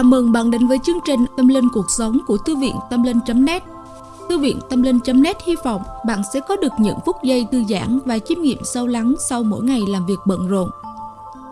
Chào mừng bạn đến với chương trình Tâm Linh Cuộc Sống của Thư viện Tâm Linh.net Thư viện Tâm Linh.net hy vọng bạn sẽ có được những phút giây thư giãn và chiêm nghiệm sâu lắng sau mỗi ngày làm việc bận rộn.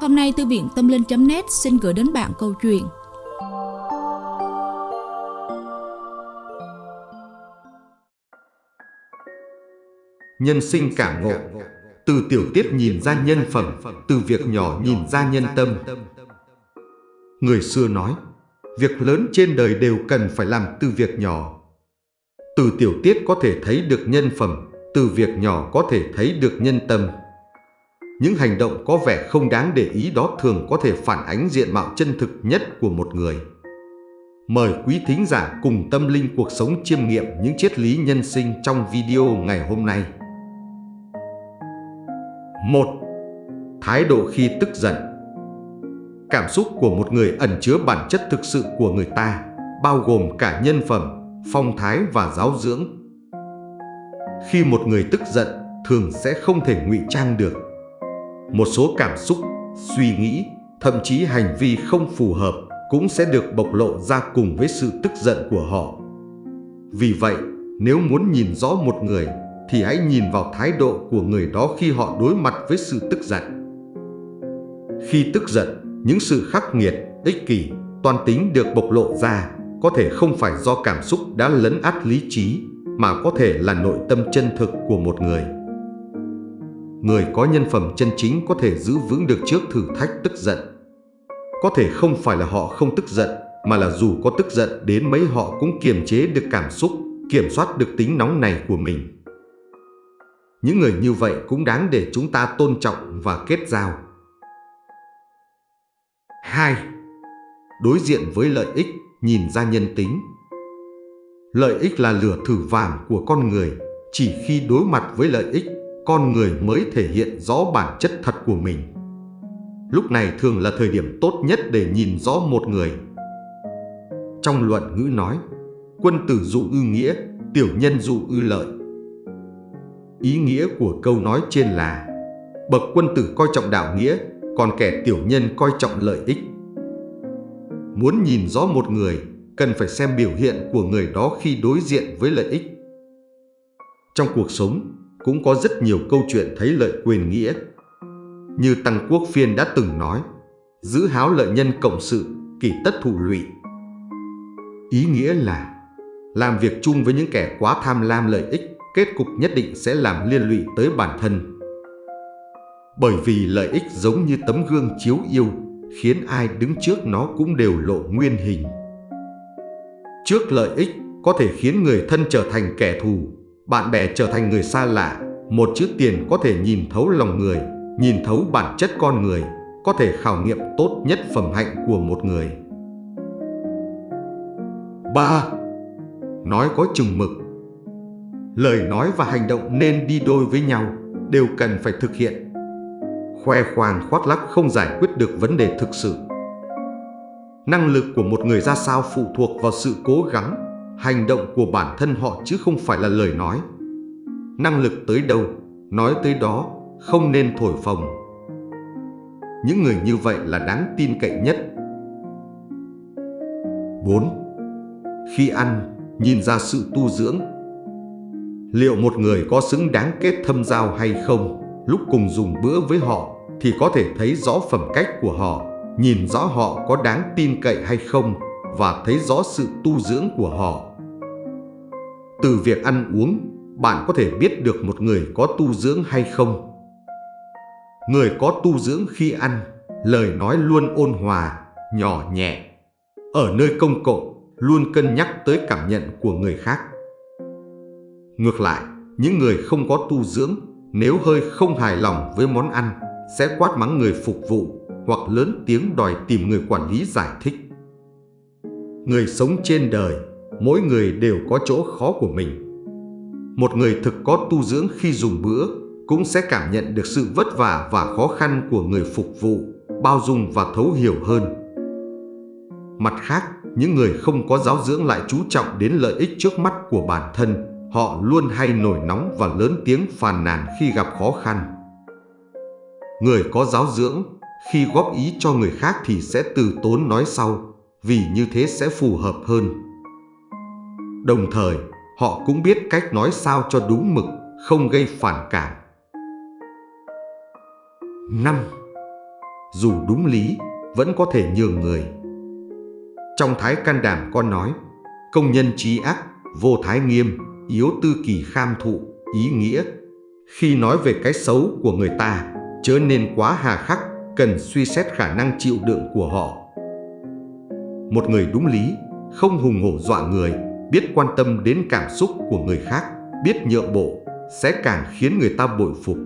Hôm nay Thư viện Tâm Linh.net xin gửi đến bạn câu chuyện. Nhân sinh cảm ngộ. Từ tiểu tiết nhìn ra nhân phẩm Từ việc nhỏ nhìn ra nhân tâm. Người xưa nói, việc lớn trên đời đều cần phải làm từ việc nhỏ. Từ tiểu tiết có thể thấy được nhân phẩm, từ việc nhỏ có thể thấy được nhân tâm. Những hành động có vẻ không đáng để ý đó thường có thể phản ánh diện mạo chân thực nhất của một người. Mời quý thính giả cùng tâm linh cuộc sống chiêm nghiệm những triết lý nhân sinh trong video ngày hôm nay. 1. Thái độ khi tức giận Cảm xúc của một người ẩn chứa bản chất thực sự của người ta, bao gồm cả nhân phẩm, phong thái và giáo dưỡng. Khi một người tức giận, thường sẽ không thể ngụy trang được. Một số cảm xúc, suy nghĩ, thậm chí hành vi không phù hợp cũng sẽ được bộc lộ ra cùng với sự tức giận của họ. Vì vậy, nếu muốn nhìn rõ một người thì hãy nhìn vào thái độ của người đó khi họ đối mặt với sự tức giận. Khi tức giận, những sự khắc nghiệt, ích kỷ, toan tính được bộc lộ ra có thể không phải do cảm xúc đã lấn át lý trí mà có thể là nội tâm chân thực của một người. Người có nhân phẩm chân chính có thể giữ vững được trước thử thách tức giận. Có thể không phải là họ không tức giận mà là dù có tức giận đến mấy họ cũng kiềm chế được cảm xúc, kiểm soát được tính nóng này của mình. Những người như vậy cũng đáng để chúng ta tôn trọng và kết giao. 2. Đối diện với lợi ích, nhìn ra nhân tính. Lợi ích là lửa thử vàng của con người, chỉ khi đối mặt với lợi ích, con người mới thể hiện rõ bản chất thật của mình. Lúc này thường là thời điểm tốt nhất để nhìn rõ một người. Trong luận ngữ nói, quân tử dụ ư nghĩa, tiểu nhân dụ ư lợi. Ý nghĩa của câu nói trên là Bậc quân tử coi trọng đạo nghĩa, còn kẻ tiểu nhân coi trọng lợi ích. Muốn nhìn rõ một người, cần phải xem biểu hiện của người đó khi đối diện với lợi ích. Trong cuộc sống, cũng có rất nhiều câu chuyện thấy lợi quyền nghĩa. Như Tăng Quốc Phiên đã từng nói, giữ háo lợi nhân cộng sự, kỳ tất thụ lụy. Ý nghĩa là, làm việc chung với những kẻ quá tham lam lợi ích, kết cục nhất định sẽ làm liên lụy tới bản thân bởi vì lợi ích giống như tấm gương chiếu yêu, khiến ai đứng trước nó cũng đều lộ nguyên hình. Trước lợi ích có thể khiến người thân trở thành kẻ thù, bạn bè trở thành người xa lạ, một chữ tiền có thể nhìn thấu lòng người, nhìn thấu bản chất con người, có thể khảo nghiệm tốt nhất phẩm hạnh của một người. 3. Nói có chừng mực Lời nói và hành động nên đi đôi với nhau, đều cần phải thực hiện khoe khoang khoác lác không giải quyết được vấn đề thực sự. Năng lực của một người ra sao phụ thuộc vào sự cố gắng, hành động của bản thân họ chứ không phải là lời nói. Năng lực tới đâu, nói tới đó, không nên thổi phồng. Những người như vậy là đáng tin cậy nhất. 4. Khi ăn, nhìn ra sự tu dưỡng. Liệu một người có xứng đáng kết thâm giao hay không lúc cùng dùng bữa với họ thì có thể thấy rõ phẩm cách của họ, nhìn rõ họ có đáng tin cậy hay không và thấy rõ sự tu dưỡng của họ. Từ việc ăn uống, bạn có thể biết được một người có tu dưỡng hay không. Người có tu dưỡng khi ăn, lời nói luôn ôn hòa, nhỏ nhẹ. Ở nơi công cộng, luôn cân nhắc tới cảm nhận của người khác. Ngược lại, những người không có tu dưỡng, nếu hơi không hài lòng với món ăn, sẽ quát mắng người phục vụ hoặc lớn tiếng đòi tìm người quản lý giải thích. Người sống trên đời, mỗi người đều có chỗ khó của mình. Một người thực có tu dưỡng khi dùng bữa cũng sẽ cảm nhận được sự vất vả và khó khăn của người phục vụ, bao dung và thấu hiểu hơn. Mặt khác, những người không có giáo dưỡng lại chú trọng đến lợi ích trước mắt của bản thân, họ luôn hay nổi nóng và lớn tiếng phàn nàn khi gặp khó khăn. Người có giáo dưỡng, khi góp ý cho người khác thì sẽ từ tốn nói sau, vì như thế sẽ phù hợp hơn. Đồng thời, họ cũng biết cách nói sao cho đúng mực, không gây phản cảm. 5. Dù đúng lý, vẫn có thể nhường người. Trong Thái Can Đảm con nói, công nhân trí ác, vô thái nghiêm, yếu tư kỳ kham thụ, ý nghĩa. Khi nói về cái xấu của người ta, chớ nên quá hà khắc, cần suy xét khả năng chịu đựng của họ. Một người đúng lý, không hùng hổ dọa người, biết quan tâm đến cảm xúc của người khác, biết nhượng bộ, sẽ càng khiến người ta bội phục.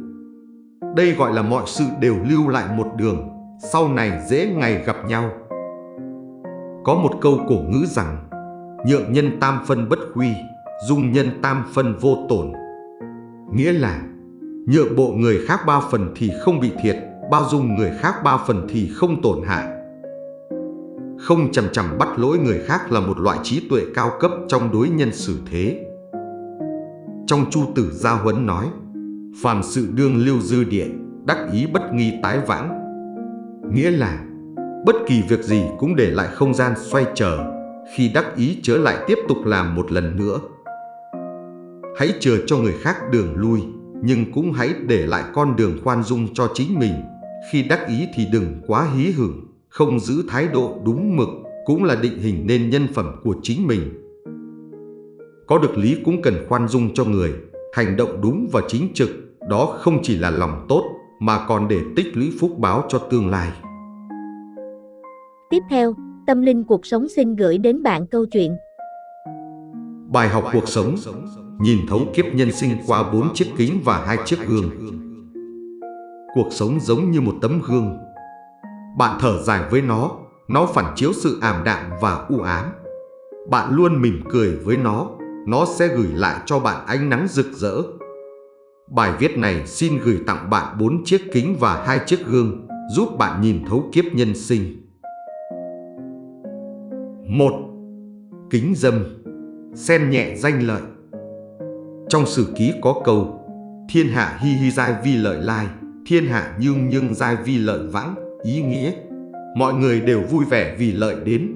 Đây gọi là mọi sự đều lưu lại một đường, sau này dễ ngày gặp nhau. Có một câu cổ ngữ rằng, nhượng nhân tam phân bất huy, dung nhân tam phân vô tổn. Nghĩa là, nhượng bộ người khác ba phần thì không bị thiệt, bao dung người khác ba phần thì không tổn hại. Không chầm chầm bắt lỗi người khác là một loại trí tuệ cao cấp trong đối nhân xử thế. Trong Chu Tử Gia Huấn nói, phàm sự đương lưu dư địa, đắc ý bất nghi tái vãng. Nghĩa là, bất kỳ việc gì cũng để lại không gian xoay trở, khi đắc ý trở lại tiếp tục làm một lần nữa. Hãy chờ cho người khác đường lui, nhưng cũng hãy để lại con đường khoan dung cho chính mình. Khi đắc ý thì đừng quá hí hửng, không giữ thái độ đúng mực cũng là định hình nên nhân phẩm của chính mình. Có được lý cũng cần khoan dung cho người, hành động đúng và chính trực, đó không chỉ là lòng tốt mà còn để tích lũy phúc báo cho tương lai. Tiếp theo, Tâm Linh Cuộc Sống xin gửi đến bạn câu chuyện. Bài học cuộc sống, nhìn thấu kiếp nhân sinh qua bốn chiếc kính và hai chiếc gương. Cuộc sống giống như một tấm gương. Bạn thở dài với nó, nó phản chiếu sự ảm đạm và u ám. Bạn luôn mỉm cười với nó, nó sẽ gửi lại cho bạn ánh nắng rực rỡ. Bài viết này xin gửi tặng bạn bốn chiếc kính và hai chiếc gương, giúp bạn nhìn thấu kiếp nhân sinh. 1. Kính dâm Xen nhẹ danh lợi trong sử ký có câu Thiên hạ hi hi giai vi lợi lai Thiên hạ nhưng nhưng giai vi lợi vãng Ý nghĩa Mọi người đều vui vẻ vì lợi đến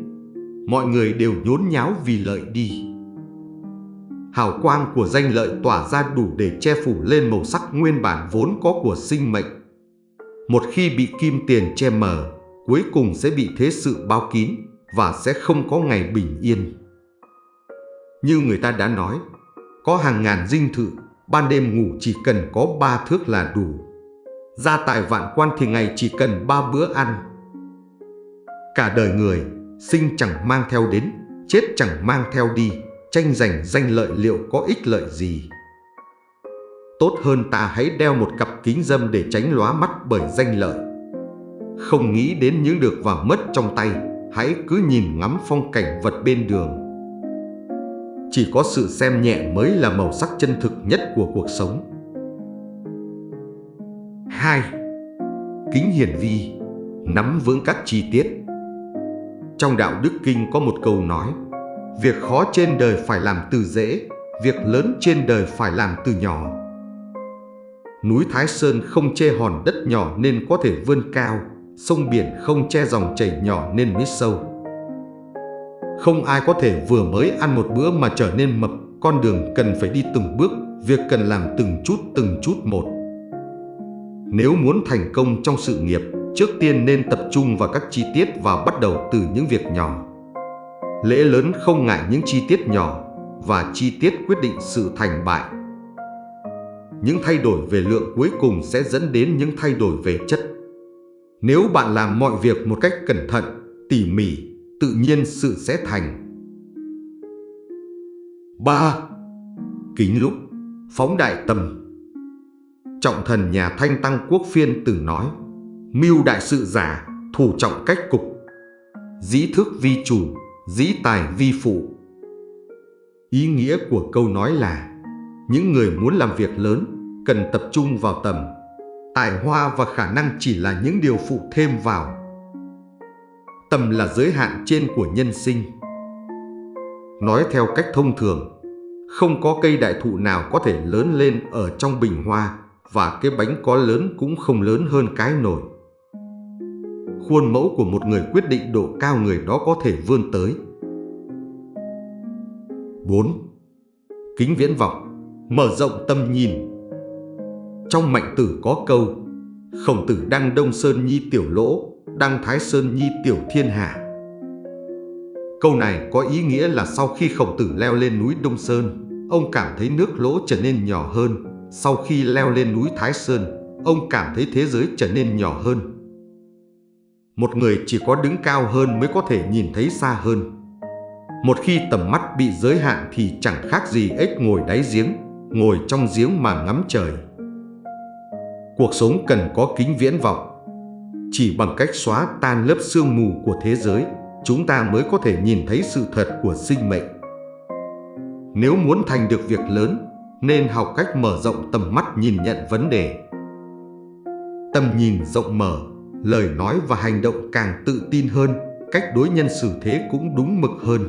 Mọi người đều nhốn nháo vì lợi đi Hào quang của danh lợi tỏa ra đủ để che phủ lên màu sắc nguyên bản vốn có của sinh mệnh Một khi bị kim tiền che mờ Cuối cùng sẽ bị thế sự bao kín và sẽ không có ngày bình yên. Như người ta đã nói, có hàng ngàn dinh thự, ban đêm ngủ chỉ cần có ba thước là đủ. ra tại vạn quan thì ngày chỉ cần ba bữa ăn. Cả đời người, sinh chẳng mang theo đến, chết chẳng mang theo đi, tranh giành danh lợi liệu có ích lợi gì. Tốt hơn ta hãy đeo một cặp kính dâm để tránh lóa mắt bởi danh lợi. Không nghĩ đến những được và mất trong tay, hãy cứ nhìn ngắm phong cảnh vật bên đường. Chỉ có sự xem nhẹ mới là màu sắc chân thực nhất của cuộc sống. 2. Kính hiển vi, nắm vững các chi tiết. Trong đạo Đức Kinh có một câu nói, việc khó trên đời phải làm từ dễ, việc lớn trên đời phải làm từ nhỏ. Núi Thái Sơn không che hòn đất nhỏ nên có thể vươn cao, sông biển không che dòng chảy nhỏ nên mới sâu. Không ai có thể vừa mới ăn một bữa mà trở nên mập, con đường cần phải đi từng bước, việc cần làm từng chút từng chút một. Nếu muốn thành công trong sự nghiệp, trước tiên nên tập trung vào các chi tiết và bắt đầu từ những việc nhỏ. Lễ lớn không ngại những chi tiết nhỏ và chi tiết quyết định sự thành bại. Những thay đổi về lượng cuối cùng sẽ dẫn đến những thay đổi về chất. Nếu bạn làm mọi việc một cách cẩn thận, tỉ mỉ, tự nhiên sự sẽ thành. 3. Kính lúc, phóng đại tâm Trọng thần nhà Thanh Tăng Quốc Phiên từng nói Mưu đại sự giả, thủ trọng cách cục Dĩ thức vi chủ, dĩ tài vi phụ Ý nghĩa của câu nói là Những người muốn làm việc lớn cần tập trung vào tầm tài hoa và khả năng chỉ là những điều phụ thêm vào. Tầm là giới hạn trên của nhân sinh. Nói theo cách thông thường, không có cây đại thụ nào có thể lớn lên ở trong bình hoa và cái bánh có lớn cũng không lớn hơn cái nồi. khuôn mẫu của một người quyết định độ cao người đó có thể vươn tới. 4. Kính viễn vọng, mở rộng tâm nhìn. Trong mạnh tử có câu, khổng tử đăng đông sơn nhi tiểu lỗ, đăng thái sơn nhi tiểu thiên hạ. Câu này có ý nghĩa là sau khi khổng tử leo lên núi Đông Sơn, ông cảm thấy nước lỗ trở nên nhỏ hơn. Sau khi leo lên núi Thái Sơn, ông cảm thấy thế giới trở nên nhỏ hơn. Một người chỉ có đứng cao hơn mới có thể nhìn thấy xa hơn. Một khi tầm mắt bị giới hạn thì chẳng khác gì ếch ngồi đáy giếng, ngồi trong giếng mà ngắm trời. Cuộc sống cần có kính viễn vọng. Chỉ bằng cách xóa tan lớp sương mù của thế giới, chúng ta mới có thể nhìn thấy sự thật của sinh mệnh. Nếu muốn thành được việc lớn, nên học cách mở rộng tầm mắt nhìn nhận vấn đề. Tầm nhìn rộng mở, lời nói và hành động càng tự tin hơn, cách đối nhân xử thế cũng đúng mực hơn.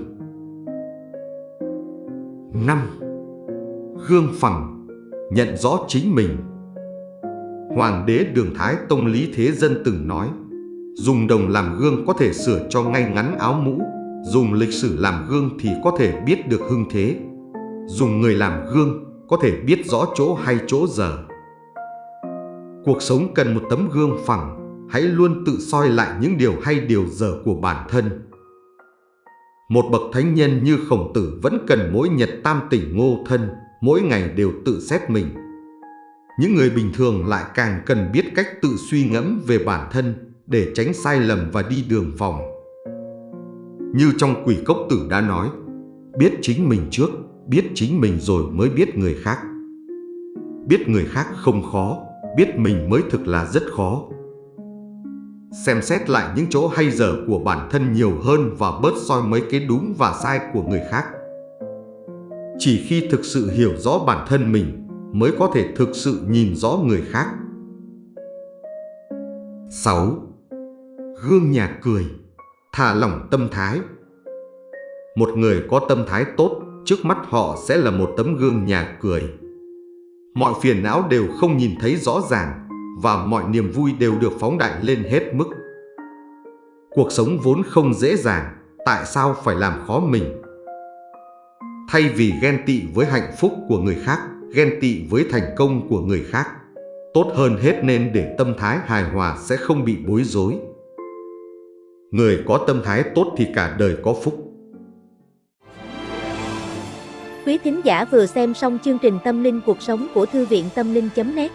5. Gương phẳng, nhận rõ chính mình. Hoàng đế Đường Thái Tông Lý Thế Dân từng nói, dùng đồng làm gương có thể sửa cho ngay ngắn áo mũ, dùng lịch sử làm gương thì có thể biết được hưng thế, dùng người làm gương có thể biết rõ chỗ hay chỗ dở. Cuộc sống cần một tấm gương phẳng, hãy luôn tự soi lại những điều hay điều dở của bản thân. Một bậc thánh nhân như khổng tử vẫn cần mỗi nhật tam tỉnh ngô thân, mỗi ngày đều tự xét mình. Những người bình thường lại càng cần biết cách tự suy ngẫm về bản thân để tránh sai lầm và đi đường vòng. Như trong quỷ cốc tử đã nói, biết chính mình trước, biết chính mình rồi mới biết người khác. Biết người khác không khó, biết mình mới thực là rất khó xem xét lại những chỗ hay dở của bản thân nhiều hơn và bớt soi mấy cái đúng và sai của người khác. Chỉ khi thực sự hiểu rõ bản thân mình mới có thể thực sự nhìn rõ người khác. 6. Gương nhà cười, thả lỏng tâm thái. Một người có tâm thái tốt, trước mắt họ sẽ là một tấm gương nhà cười. Mọi phiền não đều không nhìn thấy rõ ràng, và mọi niềm vui đều được phóng đại lên hết mức. Cuộc sống vốn không dễ dàng, tại sao phải làm khó mình? Thay vì ghen tị với hạnh phúc của người khác, ghen tị với thành công của người khác, tốt hơn hết nên để tâm thái hài hòa sẽ không bị bối rối. Người có tâm thái tốt thì cả đời có phúc. Quý thính giả vừa xem xong chương trình Tâm linh cuộc sống của Thư viện Tâm linh.net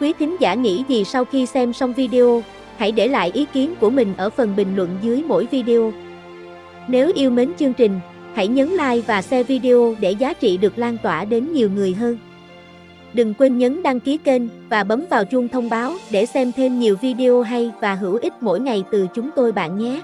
Quý thính giả nghĩ gì sau khi xem xong video? Hãy để lại ý kiến của mình ở phần bình luận dưới mỗi video. Nếu yêu mến chương trình, hãy nhấn like và share video để giá trị được lan tỏa đến nhiều người hơn. Đừng quên nhấn đăng ký kênh và bấm vào chuông thông báo để xem thêm nhiều video hay và hữu ích mỗi ngày từ chúng tôi bạn nhé.